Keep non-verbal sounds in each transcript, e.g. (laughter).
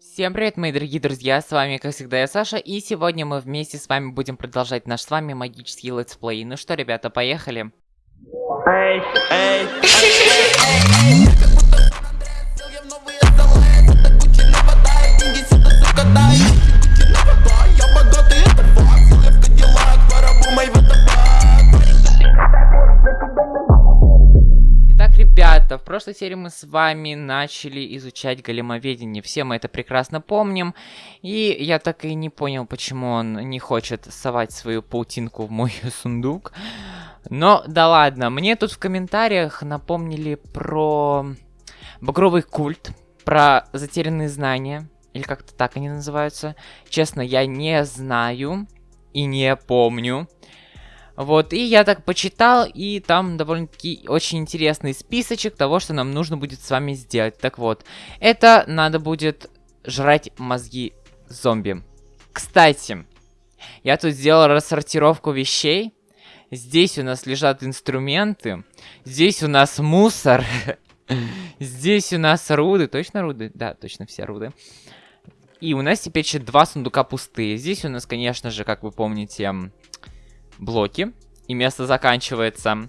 Всем привет, мои дорогие друзья, с вами, как всегда, я Саша, и сегодня мы вместе с вами будем продолжать наш с вами магический летсплей. Ну что, ребята, поехали. Эй, эй, Итак, в прошлой серии мы с вами начали изучать големоведение. Все мы это прекрасно помним. И я так и не понял, почему он не хочет совать свою паутинку в мой (laughs) сундук. Но да ладно, мне тут в комментариях напомнили про багровый культ, про затерянные знания, или как-то так они называются. Честно, я не знаю и не помню. Вот, и я так почитал, и там довольно-таки очень интересный списочек того, что нам нужно будет с вами сделать. Так вот, это надо будет жрать мозги зомби. Кстати, я тут сделал рассортировку вещей. Здесь у нас лежат инструменты. Здесь у нас мусор. (laughs) Здесь у нас руды. Точно руды? Да, точно все руды. И у нас теперь еще два сундука пустые. Здесь у нас, конечно же, как вы помните, блоки. И место заканчивается.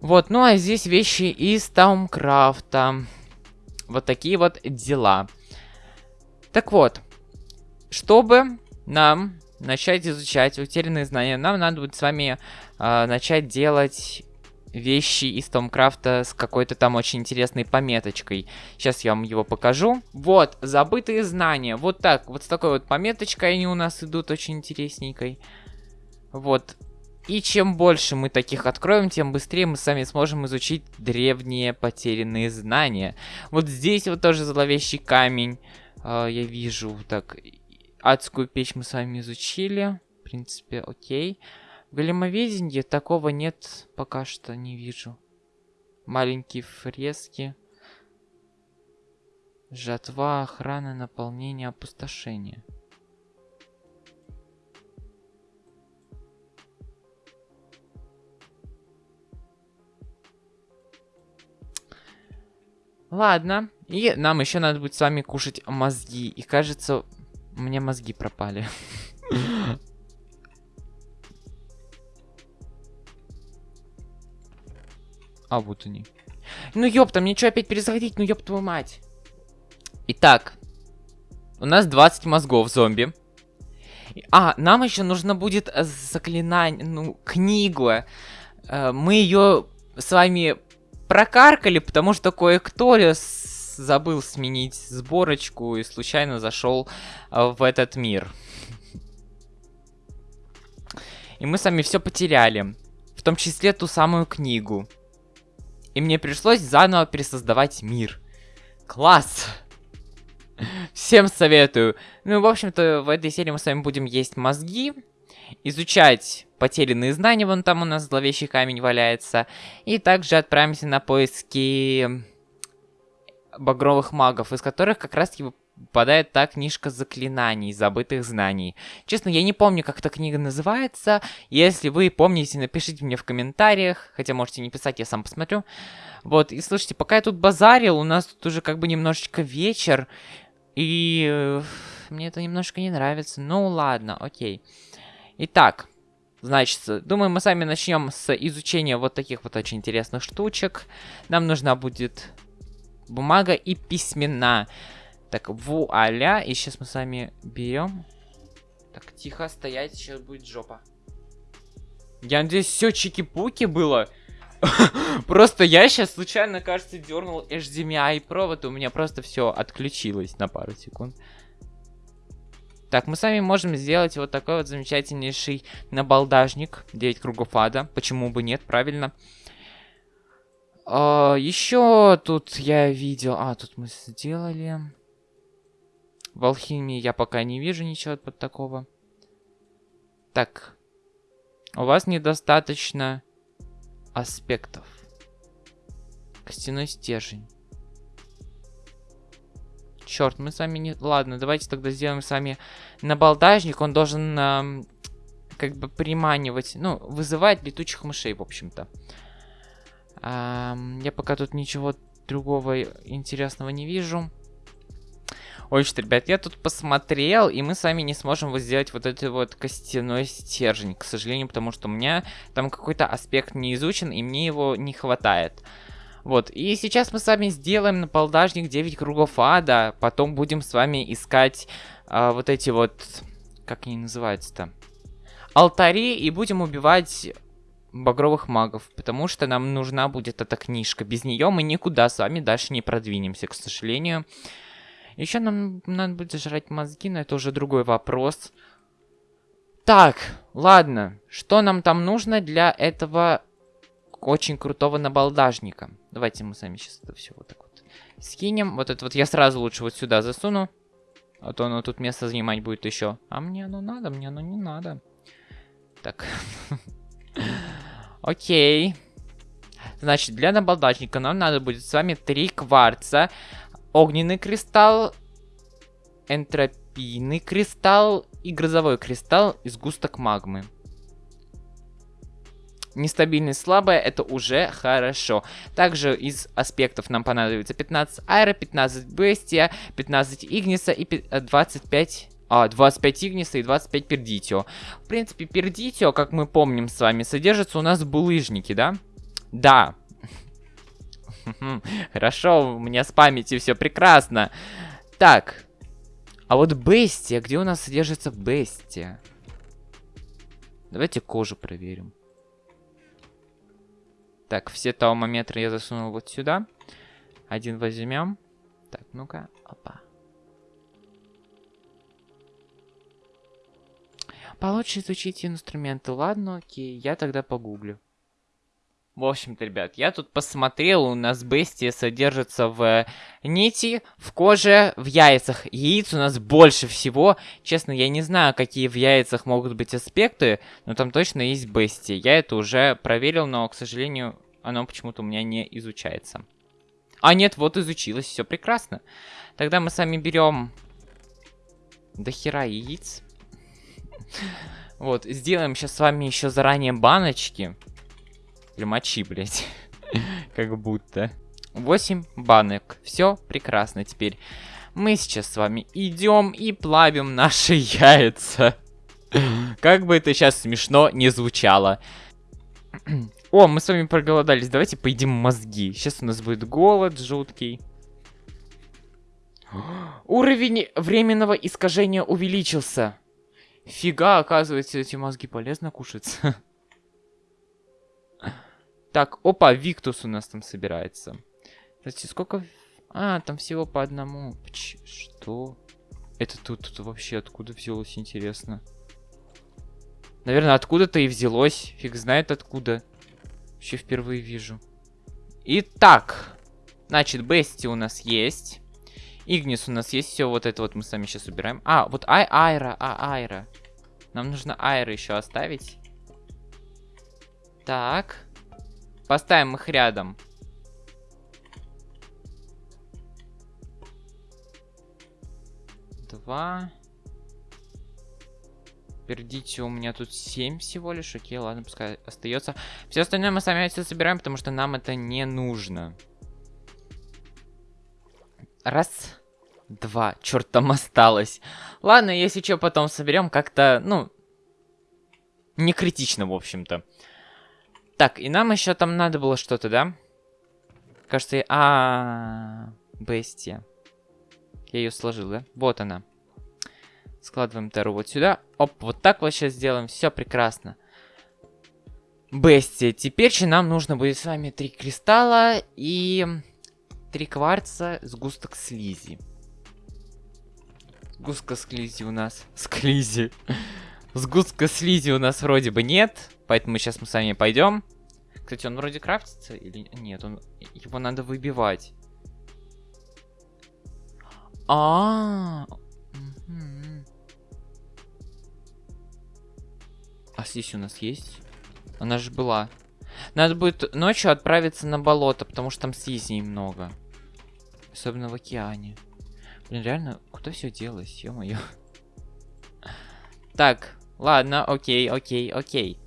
Вот, ну а здесь вещи из Таумкрафта. Вот такие вот дела. Так вот, чтобы нам начать изучать утерянные знания, нам надо будет с вами э, начать делать вещи из Томкрафта с какой-то там очень интересной пометочкой. Сейчас я вам его покажу. Вот, забытые знания. Вот так, вот с такой вот пометочкой они у нас идут очень интересненькой. Вот. И чем больше мы таких откроем, тем быстрее мы сами сможем изучить древние потерянные знания. Вот здесь вот тоже зловещий камень. Э, я вижу, так, адскую печь мы с вами изучили. В принципе, окей. В големоведении такого нет, пока что не вижу. Маленькие фрески. Жатва, охрана, наполнение, опустошение. Ладно. И нам еще надо будет с вами кушать мозги. И кажется, у меня мозги пропали. (laughs) А, вот они. Ну ёпта, мне что опять перезаходить? Ну ёб твою мать. Итак. У нас 20 мозгов зомби. А, нам еще нужно будет заклинание, ну, книгу. Э, мы ее с вами прокаркали, потому что кое-кто забыл сменить сборочку и случайно зашел э, в этот мир. И мы сами все потеряли. В том числе ту самую книгу. И мне пришлось заново пересоздавать мир. Класс! Всем советую. Ну, в общем-то, в этой серии мы с вами будем есть мозги изучать потерянные знания, вон там у нас зловещий камень валяется, и также отправимся на поиски багровых магов, из которых как раз таки выпадает та книжка заклинаний, забытых знаний. Честно, я не помню, как эта книга называется. Если вы помните, напишите мне в комментариях. Хотя можете не писать, я сам посмотрю. Вот, и слушайте, пока я тут базарил, у нас тут уже как бы немножечко вечер. И э, мне это немножко не нравится. Ну ладно, окей. Итак, значит, думаю, мы сами начнем с изучения вот таких вот очень интересных штучек. Нам нужна будет бумага и письмена. Так, вуаля. И сейчас мы с вами берем. Так, тихо стоять, сейчас будет жопа. Я надеюсь, все чики-пуки было. (laughs) Просто я сейчас случайно, кажется, дернул HDMI провод, у меня просто все отключилось на пару секунд. Так, мы с вами можем сделать вот такой вот замечательнейший набалдажник. 9 кругов ада. Почему бы нет, правильно? А, еще тут я видел... А, тут мы сделали... В алхимии я пока не вижу ничего под такого. Так. У вас недостаточно аспектов. Костяной стержень. Черт, мы с вами не... Ладно, давайте тогда сделаем с вами набалдажник. Он должен э, как бы приманивать, ну, вызывать летучих мышей, в общем-то. Э, я пока тут ничего другого интересного не вижу. Ой, что, ребят, я тут посмотрел, и мы с вами не сможем вот сделать вот этот вот костяной стержень, к сожалению, потому что у меня там какой-то аспект не изучен, и мне его не хватает. Вот, и сейчас мы с вами сделаем на полдажник 9 кругов ада, потом будем с вами искать а, вот эти вот, как они называются-то, алтари, и будем убивать багровых магов, потому что нам нужна будет эта книжка. Без нее мы никуда с вами дальше не продвинемся, к сожалению. Еще нам надо будет жрать мозги, но это уже другой вопрос. Так, ладно. Что нам там нужно для этого очень крутого набалдажника? Давайте мы сами сейчас это все вот так вот скинем. Вот это вот я сразу лучше вот сюда засуну. А то оно тут место занимать будет еще. А мне оно надо, мне оно не надо. Так. (laughs) Окей. Значит, для набалдажника нам надо будет с вами три кварца, огненный кристалл, энтропийный кристалл и грозовой кристалл из густок магмы. Нестабильность слабая, это уже хорошо. Также из аспектов нам понадобится 15 аэро, 15 бестия, 15 игниса и 25... Э, а, 25 игниса и 25 пердитио. В принципе, пердитио, как мы помним с вами, содержится у нас в булыжнике, да? Да, (laughs) Хорошо, у меня с памятью все прекрасно. Так. А вот Бестия, где у нас содержится Бестия? Давайте кожу проверим. Так, все таумометры я засунул вот сюда. Один возьмем. Так, ну-ка. Опа. Получше изучить инструменты. Ладно, окей. Я тогда погуглю. В общем-то, ребят, я тут посмотрел, у нас бестия содержится в нити, в коже, в яйцах. Яиц у нас больше всего. Честно, я не знаю, какие в яйцах могут быть аспекты, но там точно есть бестия. Я это уже проверил, но, к сожалению, оно почему-то у меня не изучается. А нет, вот изучилось, все прекрасно. Тогда мы сами берем до хера яиц. (laughs) Вот, сделаем сейчас с вами еще заранее баночки. Или мочи, блядь. (laughs) как будто. 8 банок. Все прекрасно теперь. Мы сейчас с вами идем и плавим наши (laughs) яйца. как бы это сейчас смешно не звучало. О, мы с вами проголодались. Давайте поедим мозги. Сейчас у нас будет голод жуткий. Уровень временного искажения увеличился. Фига, оказывается, эти мозги полезно кушать. (laughs) Так, опа, Виктус у нас там собирается. Кстати, сколько... А, там всего по одному. Ч что? Это тут, тут вообще откуда взялось, интересно? Наверное, откуда-то и взялось. Фиг знает откуда. Вообще впервые вижу. Итак. Значит, Бести у нас есть. Игнис у нас есть. Все вот это вот мы сами сейчас убираем. А, вот ай Айра, а Айра. Нам нужно Айра еще оставить. Так. Поставим их рядом. Два. Пердите, у меня тут 7 всего лишь. Окей, ладно, пускай остается. Все остальное мы сами все собираем, потому что нам это не нужно. Раз. Два. Черт, там осталось. Ладно, если что, потом соберем как-то, ну... Не критично, в общем-то. Так, и нам еще там надо было что-то, да? Кажется, я... А, -а, бестия. Я ее сложил, да? Вот она. Складываем Теру вот сюда. Оп, вот так сейчас сделаем. Все прекрасно. Бестия. Теперь же нам нужно будет с вами три кристалла и три кварца, сгусток слизи. Сгустка слизи у нас. (laughs) Склизи. Сгустка слизи у нас вроде бы нет. Поэтому сейчас мы с вами пойдем. Кстати, он вроде крафтится или нет? Он его надо выбивать. А, -а, -а. а здесь у нас есть? Она же была. Надо будет ночью отправиться на болото, потому что там слизней много. Особенно в океане. Блин, реально, куда все делось, ё-моё. Так, ладно, окей, окей, окей.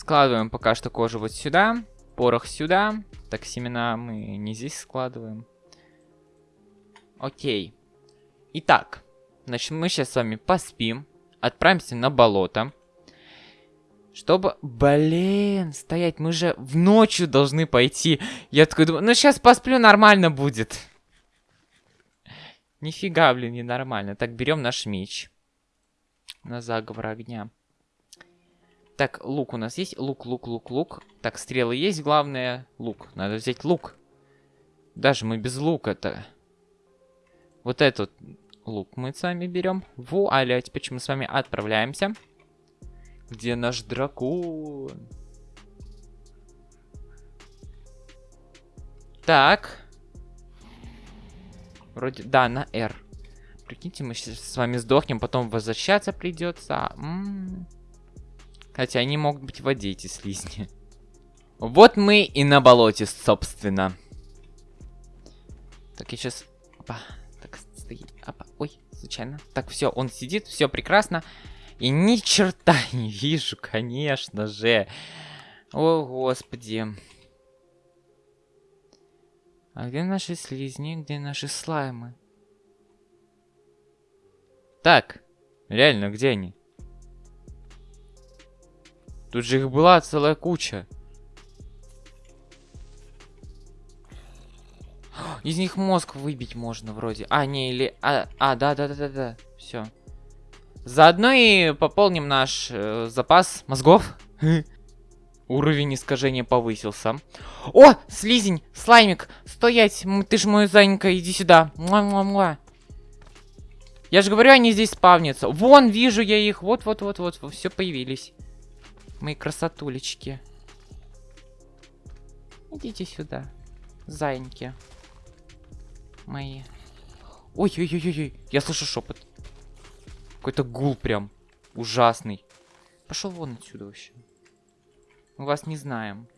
Складываем пока что кожу вот сюда. Порох сюда. Так, семена мы не здесь складываем. Окей. Итак, значит, мы сейчас с вами поспим, отправимся на болото. Чтобы, блин, стоять, мы же в ночью должны пойти. Я такой думаю, ну сейчас посплю, нормально будет. Нифига, блин, не нормально. Так, берем наш меч. На заговор огня. Так, лук у нас есть? Лук, лук, лук, лук. Так, стрелы есть, главное, лук. Надо взять лук. Даже мы без лука-то. Вот этот лук мы с вами берем. Вуаля, а теперь мы с вами отправляемся. Где наш дракон? Так. Вроде, да, на R. Прикиньте, мы сейчас с вами сдохнем, потом возвращаться придется. М -м -м. Хотя они могут быть в воде, эти слизни. Вот мы и на болоте, собственно. Так, я сейчас... Опа. Так, стоит. Опа. Ой, случайно. Так, все, он сидит, все прекрасно. И ни черта (laughs) не вижу, конечно же. О, господи. А где наши слизни? Где наши слаймы? Так, реально, где они? Тут же их была целая куча. Из них мозг выбить можно вроде. А, не, или... А, а да, да, да, да, да. Все. Заодно и пополним наш э, запас мозгов. (laughs) Уровень искажения повысился. О, слизень, слаймик, стоять, ты ж мой зайенька, иди сюда. Муа -муа -муа. Я же говорю, они здесь спавнятся. Вон, вижу я их, вот-вот-вот-вот, все появились. Мои красотулечки. Идите сюда, зайеньки. Мои. Ой-ой-ой-ой, я слышу шепот. Какой-то гул прям ужасный. Пошел вон отсюда вообще. Мы вас не знаем.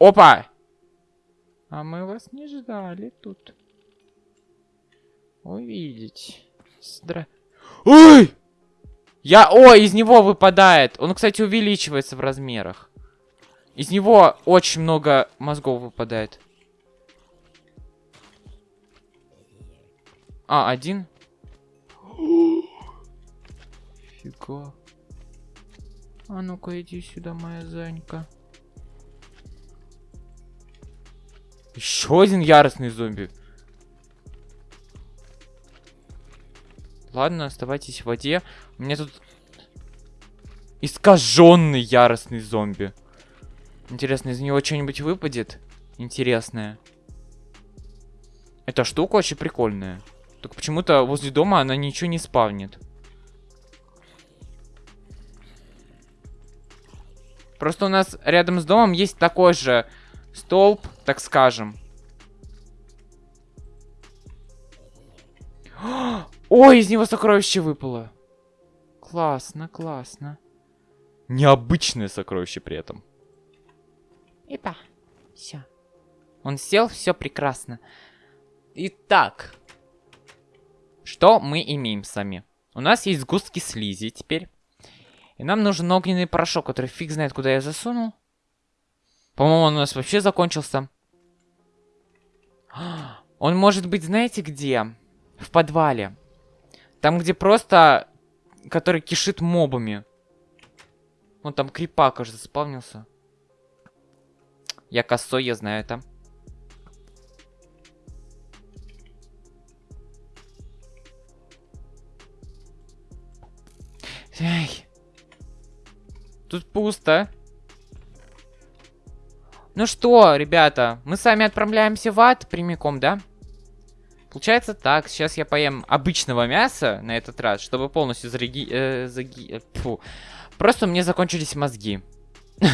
Опа! А мы вас не ждали тут. Увидеть. Здра... Ой! Я... О, из него выпадает. Он, кстати, увеличивается в размерах. Из него очень много мозгов выпадает. А, один? Фига. А ну-ка иди сюда, моя Занька. Еще один яростный зомби. Ладно, оставайтесь в воде. Меня тут искаженный яростный зомби. Интересно, из него что-нибудь выпадет? Интересное. Эта штука очень прикольная. Только почему-то возле дома она ничего не спавнит. Просто у нас рядом с домом есть такой же столб, так скажем. (gasps) Ой, из него сокровище выпало. Классно, классно. Необычное сокровище при этом. Ипа. Все. Он сел, все прекрасно. Итак. Что мы имеем сами? У нас есть сгустки слизи теперь. И нам нужен огненный порошок, который фиг знает, куда я засунул. По-моему, он у нас вообще закончился. (gasps) Он может быть, знаете где? В подвале. Там, где просто... Который кишит мобами. Вон там крипа, кажется, заспавнился. Я косой, я знаю это. Эй. Тут пусто. Ну что, ребята, мы с вами отправляемся в ад прямиком, да? Получается так, сейчас я поем обычного мяса на этот раз, чтобы полностью зареги... Э, заги... Э, фу. Просто мне закончились мозги. (laughs)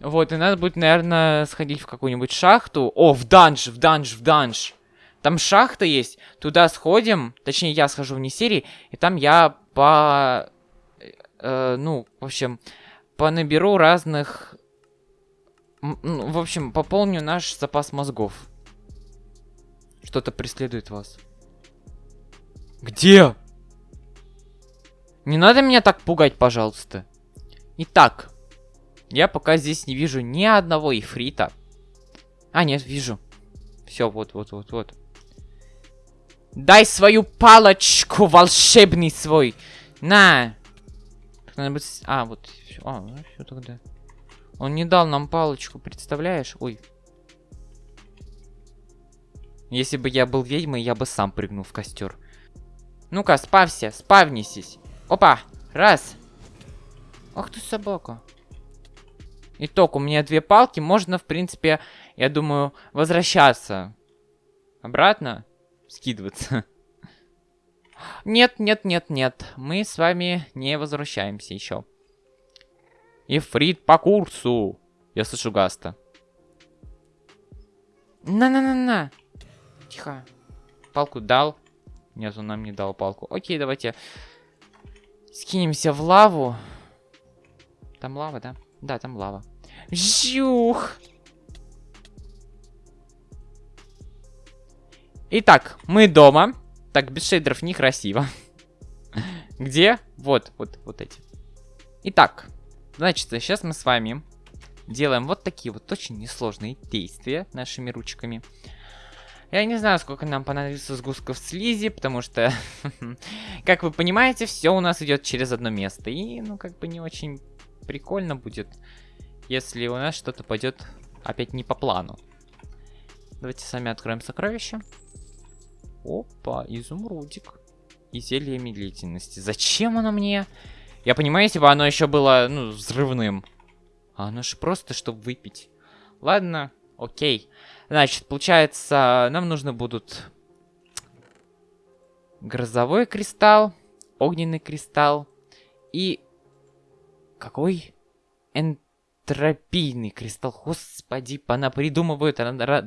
Вот, и надо будет, наверное, сходить в какую-нибудь шахту. О, в данж, в данж, в данж. Там шахта есть, туда сходим, точнее, я схожу вне серии, и там я по э, ну, в общем, понаберу разных... Ну, в общем, пополню наш запас мозгов. Что-то преследует вас. Где? Не надо меня так пугать, пожалуйста. Итак, я пока здесь не вижу ни одного ифрита. А, нет, вижу. Все, вот, вот, вот, вот. Дай свою палочку, волшебный свой. На. Надо быть... А, вот. А, ну все тогда. Он не дал нам палочку, представляешь? Ой. Если бы я был ведьмой, я бы сам прыгнул в костер. Ну-ка, спавься, спавнитесь. Опа, раз. Ах ты собака. Итог, у меня две палки, можно, в принципе, я думаю, возвращаться. Обратно? Скидываться. (laughs) Нет, нет, нет, нет. Мы с вами не возвращаемся еще. Ифрит по курсу. Я слышу Гаста. На-на-на-на. Тихо. Палку дал. Нет, он нам не дал палку. Окей, давайте скинемся в лаву. Там лава, да? Да, там лава. Жух! Итак, мы дома. Так, без шейдеров некрасиво. (laughs) Где? Вот, вот, вот эти. Итак, значит, сейчас мы с вами делаем вот такие вот очень несложные действия нашими ручками. Я не знаю, сколько нам понадобится сгустков слизи, потому что, (laughs) как вы понимаете, все у нас идет через одно место. И, ну, как бы не очень прикольно будет, если у нас что-то пойдет опять не по плану. Давайте сами откроем сокровище. Опа, изумрудик. И зелье медлительности. Зачем оно мне? Я понимаю, если бы оно еще было, ну, взрывным. А оно же просто, чтобы выпить. Ладно, окей. Значит, получается, нам нужно будут грозовой кристалл, огненный кристалл и какой энтропийный кристалл. Господи, пона придумывают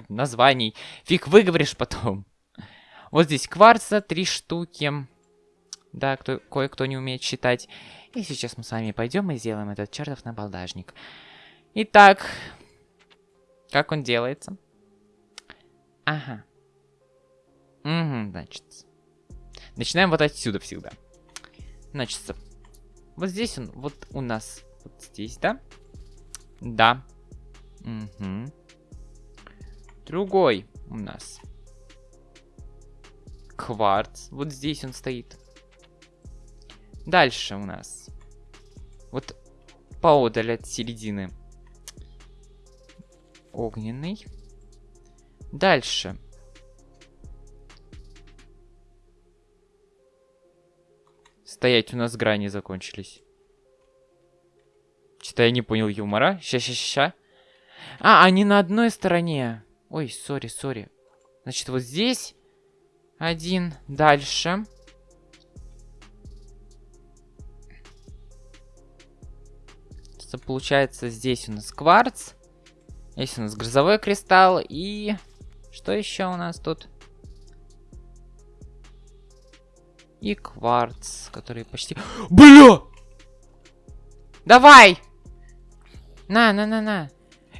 названий. Фиг выговоришь потом. Вот здесь кварца, три штуки. Да, кто, кое-кто не умеет считать. И сейчас мы с вами пойдем и сделаем этот чертов набалдажник. Итак, как он делается? Ага. Угу, значит. Начинаем вот отсюда всегда. Значит, вот здесь он, вот у нас, вот здесь, да? Да. Угу. Другой у нас. Кварц. Вот здесь он стоит. Дальше у нас. Вот поодаль от середины. Огненный. Дальше. Стоять, у нас грани закончились. Что-то я не понял юмора. Ща-ща-ща. А, они на одной стороне. Ой, сори, сори. Значит, вот здесь один. Дальше. Получается, здесь у нас кварц. Здесь у нас грозовой кристалл. И что еще у нас тут? И кварц, который почти... (gasps) Бля! Давай! На, на, на, на.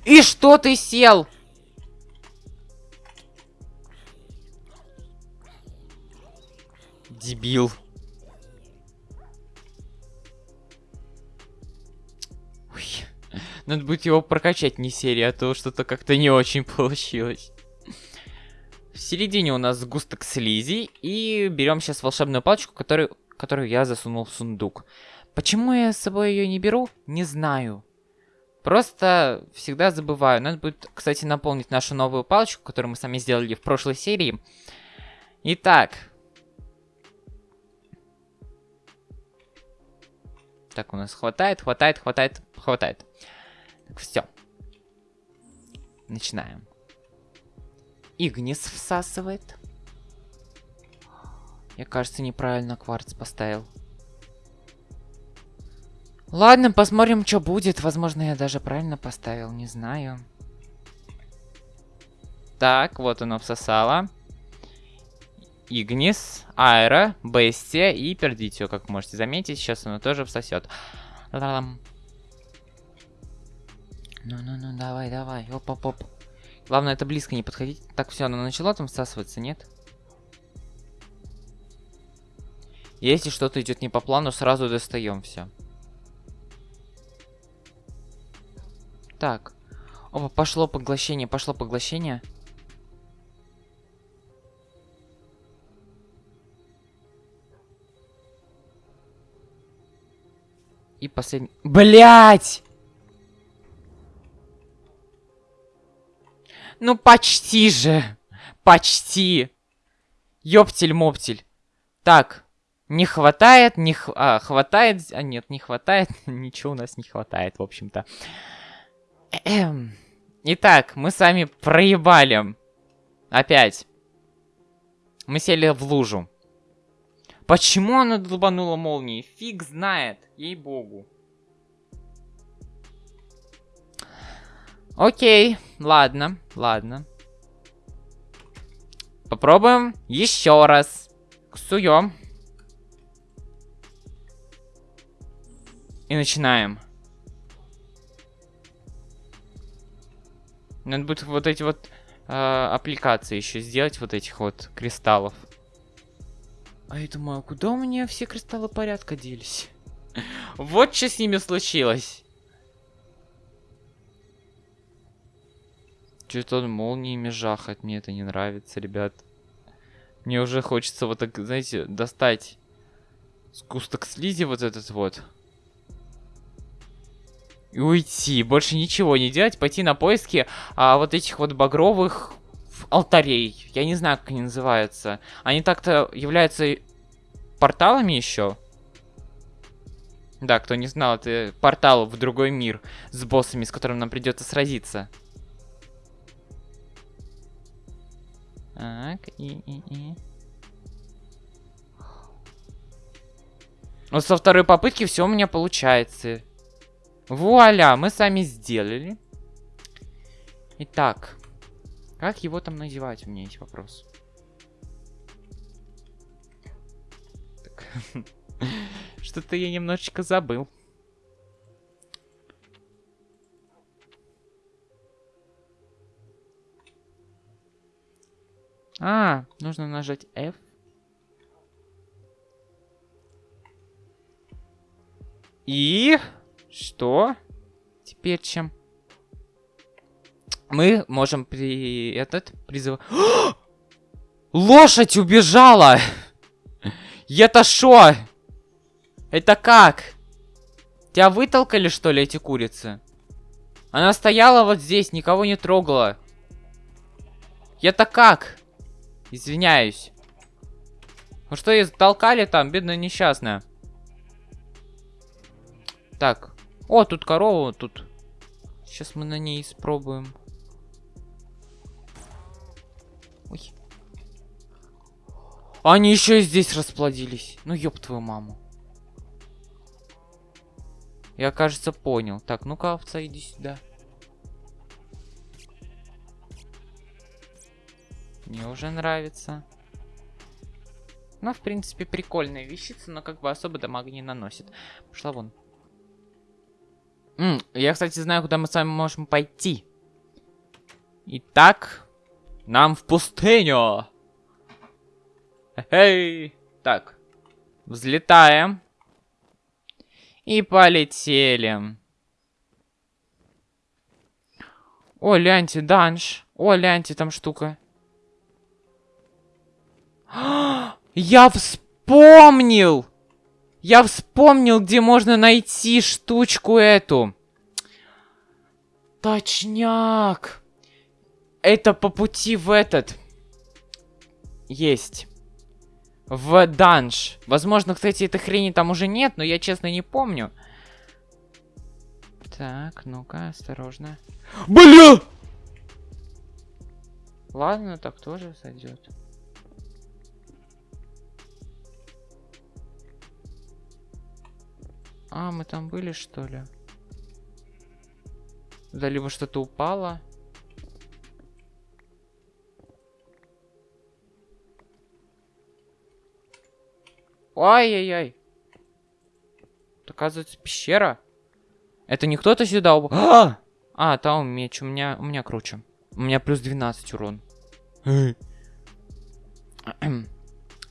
И что ты сел? Дебил. Ой. Надо будет его прокачать не серия, а то что-то как-то не очень получилось. В середине у нас сгусток слизи. И берем сейчас волшебную палочку, которую, которую я засунул в сундук. Почему я с собой ее не беру, не знаю. Просто всегда забываю. Надо будет, кстати, наполнить нашу новую палочку, которую мы сами сделали в прошлой серии. Итак. Так, у нас хватает, хватает, хватает, хватает. Так, все. Начинаем. Игнис всасывает. Я, кажется, неправильно кварц поставил. Ладно, посмотрим, что будет. Возможно, я даже правильно поставил, не знаю. Так, вот оно всосало. Игнис, Аэро, Бестия и Пердитио, как можете заметить. Сейчас оно тоже всосет. Ну-ну-ну, давай, давай. Оп-оп-оп. Главное, это близко не подходить. Так, все, она начала там всасываться, нет? Если что-то идет не по плану, сразу достаем все. Так. Опа, пошло поглощение, пошло поглощение. И последний... Блять! Ну почти же. Почти. Ёптель-моптель. Так. Не хватает, не х... а, хватает, а нет, не хватает, (laughs) ничего у нас не хватает, в общем-то. Итак, мы сами проебали. Опять. Мы сели в лужу. Почему она долбанула молнией? Фиг знает, ей-богу. Окей, ладно, ладно. Попробуем еще раз. Ксуем. И начинаем. Надо будет вот эти вот э, аппликации еще сделать, вот этих вот кристаллов. А я думаю, а куда у меня все кристаллы порядка делись? (laughs) Вот что с ними случилось. Что-то он молниями жахает, мне это не нравится, ребят. Мне уже хочется вот так, знаете, достать сгусток слизи вот этот вот. И уйти, больше ничего не делать, пойти на поиски а, вот этих вот багровых алтарей. Я не знаю, как они называются. Они так-то являются порталами еще. Да, кто не знал, это портал в другой мир с боссами, с которым нам придется сразиться. Так, и, и, и. Вот со второй попытки все у меня получается. Вуаля, мы сами сделали. Итак, как его там называть? У меня есть вопрос. (laughs) Что-то я немножечко забыл. А, нужно нажать F. И что? Теперь чем? Мы можем при этот призыв. (gasps) Лошадь убежала! (laughs) Это шо? Это как? Тебя вытолкали, что ли, эти курицы? Она стояла вот здесь, никого не трогала. Это как? Извиняюсь. Ну что, ее толкали там, бедная несчастная. Так. О, тут корова, тут. Сейчас мы на ней испробуем. Ой. Они еще и здесь расплодились. Ну, ёб твою маму. Я, кажется, понял. Так, ну-ка, овца, иди сюда. Мне уже нравится. Ну, в принципе, прикольная вещица, но как бы особо дамага не наносит. Пошла вон. М я, кстати, знаю, куда мы с вами можем пойти. Итак, нам в пустыню. Эй, так, взлетаем. И полетели. О, ляньте, данж. О, ляньте, там штука. Я вспомнил! Я вспомнил, где можно найти штучку эту. Точняк. Это по пути в этот. Есть. В данж. Возможно, кстати, этой хрени там уже нет, но я честно не помню. Так, ну-ка, осторожно. Бля! Ладно, так тоже сойдет. А, мы там были, что ли? Да, либо что-то упало. Ай-яй-яй. Оказывается, пещера. Это не кто-то сюда упал. А! а, там меч. У меня, у меня круче. У меня плюс 12 урон.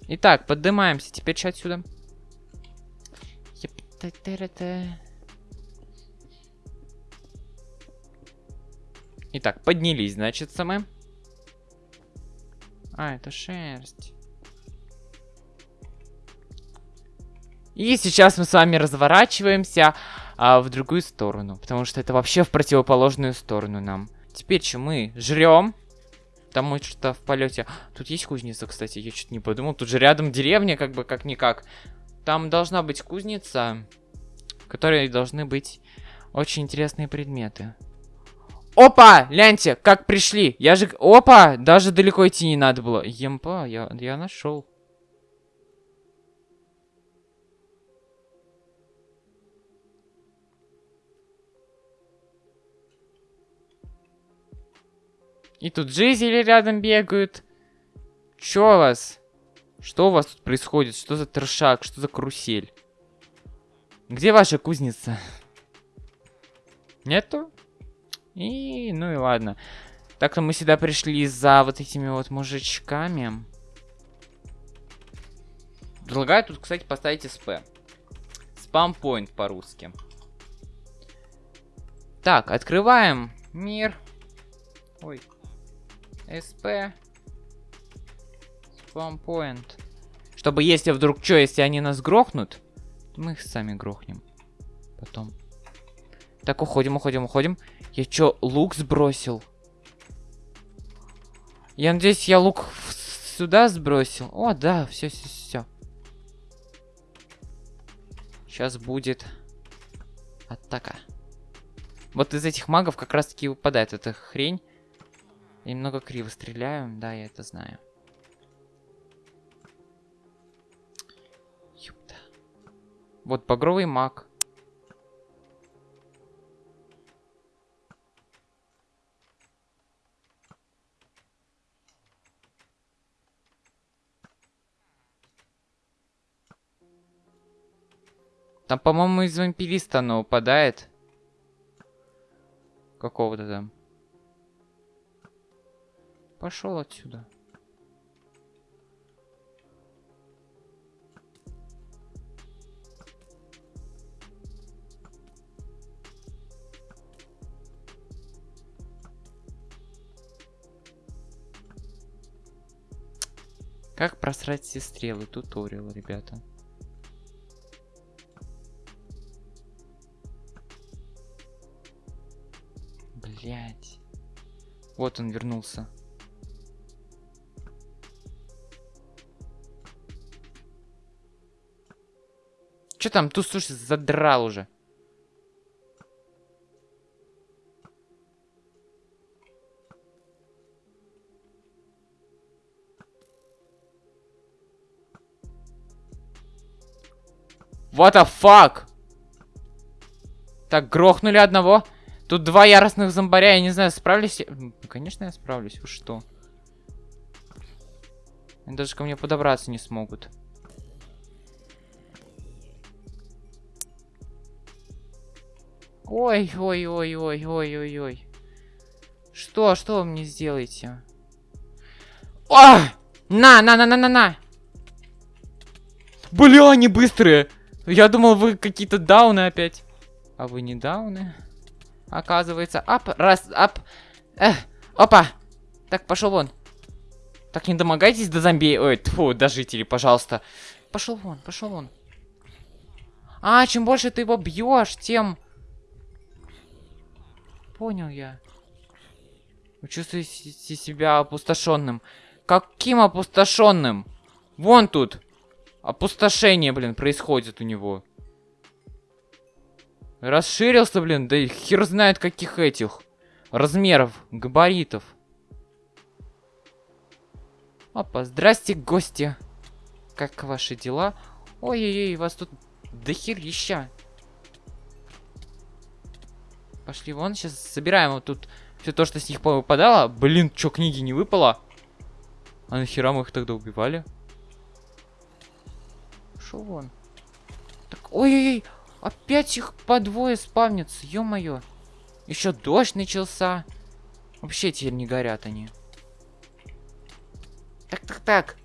Итак, поднимаемся теперь отсюда. Итак, поднялись, значит, мы. А, это шерсть. И сейчас мы с вами разворачиваемся а, в другую сторону. Потому что это вообще в противоположную сторону нам. Теперь что мы жрем. Мы что-то в полете. Тут есть кузница, кстати. Я что-то не подумал. Тут же рядом деревня, как бы как-никак. Там должна быть кузница, в которой должны быть очень интересные предметы. Опа! Гляньте, как пришли. Я же... Опа! Даже далеко идти не надо было. Емпа, я, я нашел. И тут жизели рядом бегают. Чё вас? Что у вас тут происходит? Что за трешак? Что за карусель? Где ваша кузница? Нету? И, ну и ладно. Так-то мы сюда пришли за вот этими вот мужичками. Предлагаю тут, кстати, поставить СП. Спам-поинт по-русски. Так, открываем мир. Ой. СП. Спампоинт. Чтобы если вдруг что, если они нас грохнут, мы их сами грохнем. Потом. Так, уходим, уходим, уходим. Я чё, лук сбросил? Я надеюсь, я лук сюда сбросил. О, да, все, все, все. Сейчас будет атака. Вот из этих магов как раз таки выпадает эта хрень. Я немного криво стреляю, да, я это знаю. Вот багровый маг. Там, по-моему, из вампириста оно упадает. Какого-то там. Пошел отсюда. Как просрать все стрелы? Туториал, ребята. Блять. Вот он вернулся. Че там? Тут, слушай, задрал уже. What the fuck? Так, грохнули одного. Тут два яростных зомбаря, я не знаю, справлюсь Конечно, я справлюсь, вы что? Они даже ко мне подобраться не смогут. Ой, ой, ой, ой, ой, ой, ой. Что, что вы мне сделаете? О! На, на, на, на, на, на! Бля, они быстрые! Я думал, вы какие-то дауны опять. А вы не дауны? Оказывается, ап, раз, ап. Эх, опа! Так, пошел вон. Так, не домогайтесь до зомби. Ой, тьфу, до жителей, пожалуйста. Пошел вон, пошел вон. А, чем больше ты его бьешь, тем понял я. Чувствуете себя опустошенным. Каким опустошенным? Вон тут. Опустошение, блин, происходит у него. Расширился, блин, да хер знает каких этих размеров, габаритов. Опа, здрасте, гости. Как ваши дела? Ой-ой-ой, вас тут до херища. Пошли вон, сейчас собираем вот тут все то, что с них выпадало. Блин, что, книги не выпало? А нахера мы их тогда убивали? Шел вон. Так, ой-ой-ой, опять их по двое спавнится, ё-моё. Еще дождь начался. Вообще теперь не горят они. Так, так, так.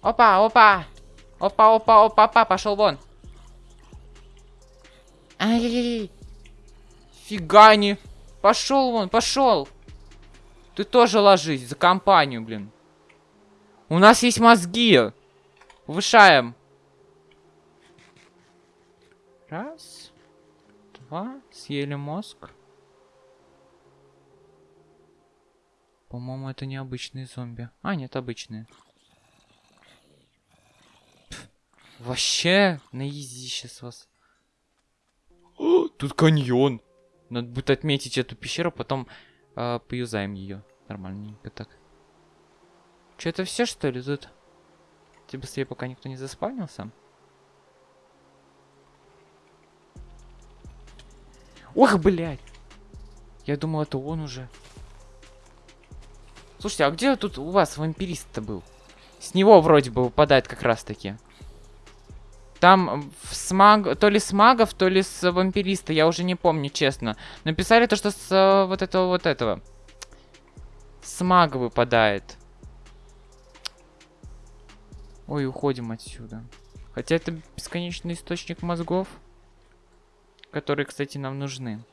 Опа, опа. Опа, опа, опа, опа, пошел вон. Ай-яй-яй. Фига не. Пошел вон, пошел. Ты тоже ложись за компанию, блин. У нас есть мозги. Повышаем. Раз. Два. Съели мозг. По-моему, это не обычные зомби. А, нет, обычные. Пф, вообще, на изи сейчас вас. О, тут каньон. Надо будет отметить эту пещеру, потом э, поюзаем ее. Нормальненько так. Че, это все, что ли, тут? Тебе быстрее, пока никто не заспавнился. Ох, блядь! Я думал, это он уже. Слушайте, а где тут у вас вампирист-то был? С него вроде бы выпадает как раз-таки. Там с маг... то ли с магов, то ли с вампириста, я уже не помню, честно. Написали то, что с э, вот этого вот этого. С мага выпадает. Ой, уходим отсюда. Хотя это бесконечный источник мозгов, которые, кстати, нам нужны.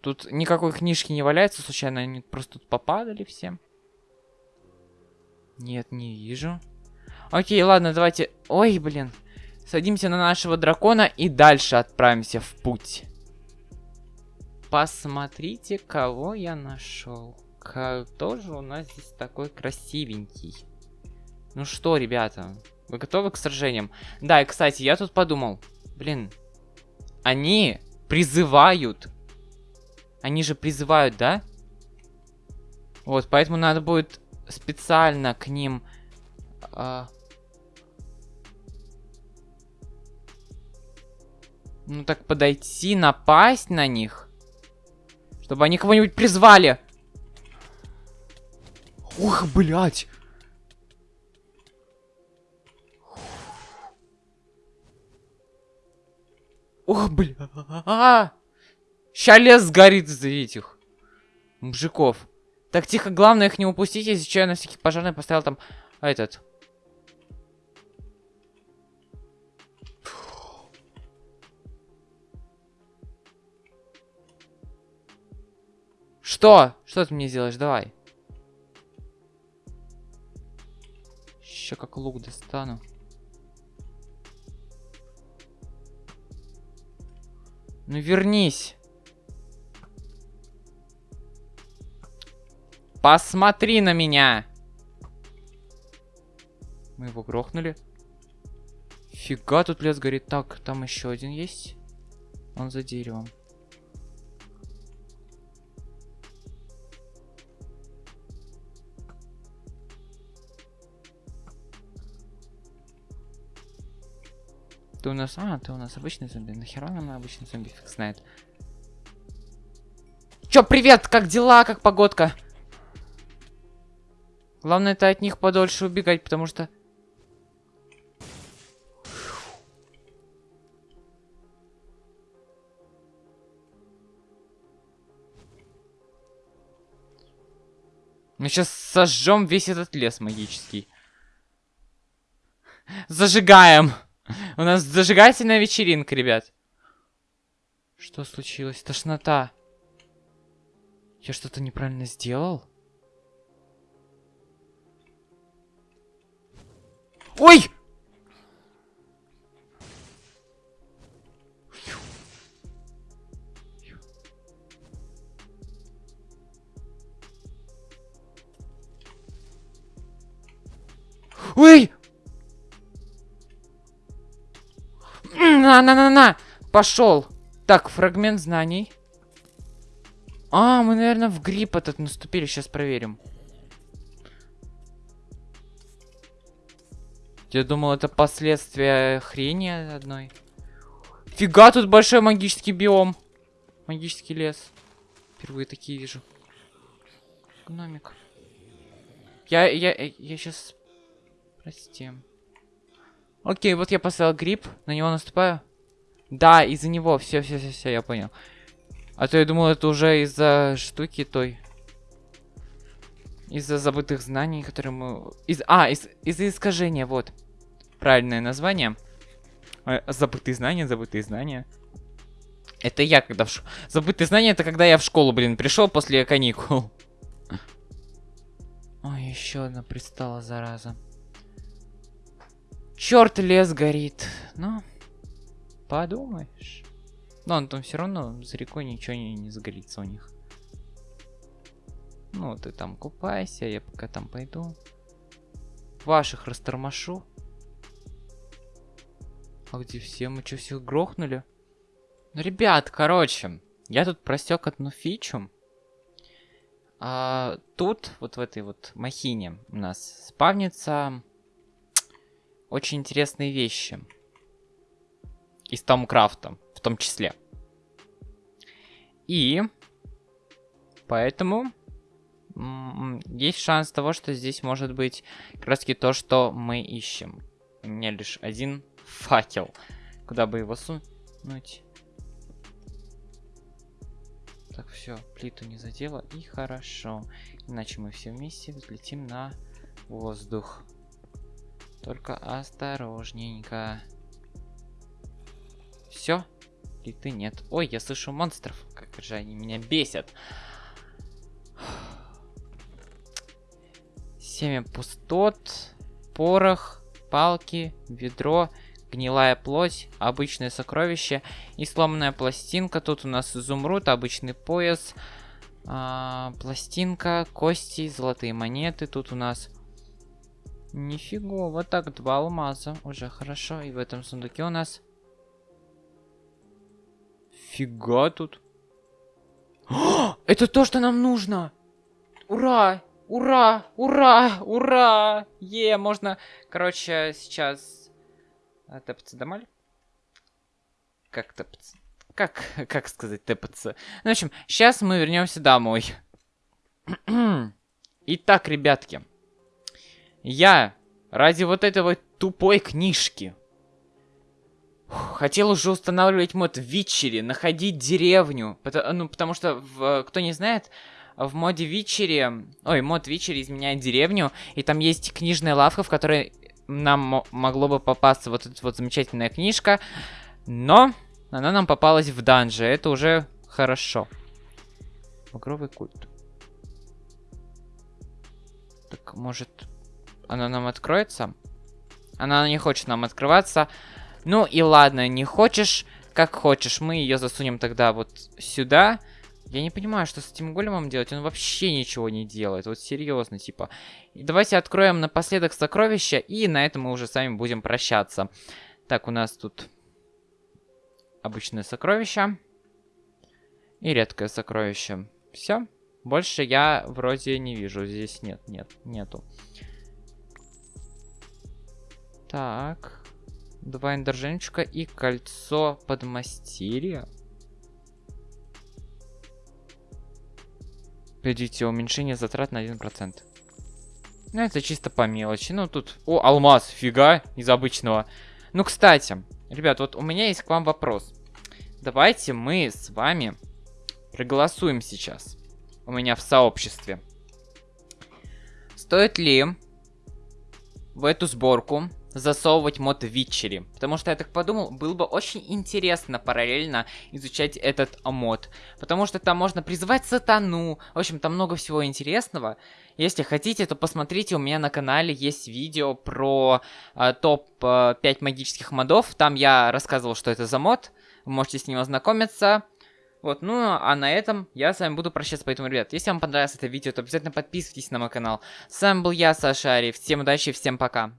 Тут никакой книжки не валяется, случайно они просто тут попадали все. Нет, не вижу. Окей, ладно, давайте... Ой, блин. Садимся на нашего дракона и дальше отправимся в путь. Посмотрите, кого я нашел. Кто же у нас здесь такой красивенький? Ну что, ребята, вы готовы к сражениям? Да, и, кстати, я тут подумал. Блин, они призывают они же призывают, да? Вот, поэтому надо будет специально к ним... Э, ну так подойти, напасть на них. Чтобы они кого-нибудь призвали. Ух, блядь. Ох, бля. Ща лес сгорит из-за этих мужиков. Так, тихо, главное их не упустить, если что, я на всякий пожарный поставил там этот... Что? Что ты мне сделаешь? Давай. Еще как лук достану. Ну вернись. Посмотри на меня! Мы его грохнули. Фига, тут лес горит. Так, там еще один есть. Он за деревом. Ты у нас... А, ты у нас обычный зомби. Нахера нам обычный зомби фиг знает. Чё, привет! Как дела? Как погодка? Главное это от них подольше убегать, потому что... Мы сейчас сожжем весь этот лес магический. Зажигаем! У нас зажигательная вечеринка, ребят. Что случилось? Тошнота. Я что-то неправильно сделал? Ой! Ой! На-на-на-на! Пошел! Так, фрагмент знаний. А, мы, наверное, в грипп этот наступили. Сейчас проверим. Я думал, это последствия хрени одной. Фига, тут большой магический биом. Магический лес. Впервые такие вижу. Гномик. Я, я, я сейчас... Прости. Окей, вот я поставил гриб, на него наступаю. Да, из-за него. Все, все, все, все, я понял. А то я думал, это уже из-за штуки той. Из-за забытых знаний, которые мы... Из... А, из... из-за искажения, вот правильное название. Э, забытые знания, забытые знания. Это я когда в ш... Забытые знания, это когда я в школу, блин, пришел после каникул. (laughs) еще одна пристала, зараза. Черт, лес горит. Ну, подумаешь. Но он там все равно за рекой ничего не, не загорится у них. Ну, ты там купайся, я пока там пойду. Ваших растормошу. А где все? Мы что, всех грохнули? Ну, ребят, короче, я тут просек одну фичу. А, тут, вот в этой вот махине у нас спавнится очень интересные вещи. Из Тамкрафта, в том числе. И поэтому есть шанс того, что здесь может быть как раз таки то, что мы ищем. У меня лишь один факел. Куда бы его сунуть? Так, все, плиту не задела, и хорошо. Иначе мы все вместе взлетим на воздух. Только осторожненько. Все, плиты нет. Ой, я слышу монстров. Как же они меня бесят. Семя пустот, порох, палки, ведро гнилая плоть, обычное сокровище и сломанная пластинка. Тут у нас изумруд, обычный пояс, а, пластинка, кости, золотые монеты. Тут у нас нифига, вот так два алмаза, уже хорошо. И в этом сундуке у нас фига тут. О, (gasps) это то, что нам нужно! Ура! Ура! Ура! Ура! Е, можно, короче, сейчас а, тэпаться домой? Как тэпаться? Как, (laughs) как сказать тэпаться? Ну, в общем, сейчас мы вернемся домой. (clears throat) Итак, ребятки. Я ради вот этой тупой книжки хотел уже устанавливать мод Вичери, находить деревню. Потому, ну, потому что, в, кто не знает, в моде Вичери... Ой, мод Вичери изменяет деревню, и там есть книжная лавка, в которой нам могло бы попасться вот эта вот замечательная книжка. Но она нам попалась в данже. Это уже хорошо. Багровый культ. Так, может, она нам откроется? Она не хочет нам открываться. Ну и ладно, не хочешь, как хочешь. Мы ее засунем тогда вот сюда. Я не понимаю, что с этим големом делать. Он вообще ничего не делает. Вот серьезно, типа. Давайте откроем напоследок сокровища. И на этом мы уже с вами будем прощаться. Так, у нас тут обычное сокровище. И редкое сокровище. Все. Больше я вроде не вижу. Здесь нет, нет, нету. Так. Два эндерженчика и кольцо подмастерья. Погодите, уменьшение затрат на 1%. Ну, это чисто по мелочи. Ну, тут... О, алмаз, фига, из обычного. Ну, кстати, ребят, вот у меня есть к вам вопрос. Давайте мы с вами проголосуем сейчас. У меня в сообществе. Стоит ли в эту сборку засовывать мод Витчери. Потому что я так подумал, было бы очень интересно параллельно изучать этот мод. Потому что там можно призывать сатану. В общем, там много всего интересного. Если хотите, то посмотрите, у меня на канале есть видео про э, топ-5 э, магических модов. Там я рассказывал, что это за мод. Вы можете с ним ознакомиться. Вот, ну, а на этом я с вами буду прощаться. Поэтому, ребят, если вам понравилось это видео, то обязательно подписывайтесь на мой канал. С вами был я, Саша Ари. Всем удачи, всем пока.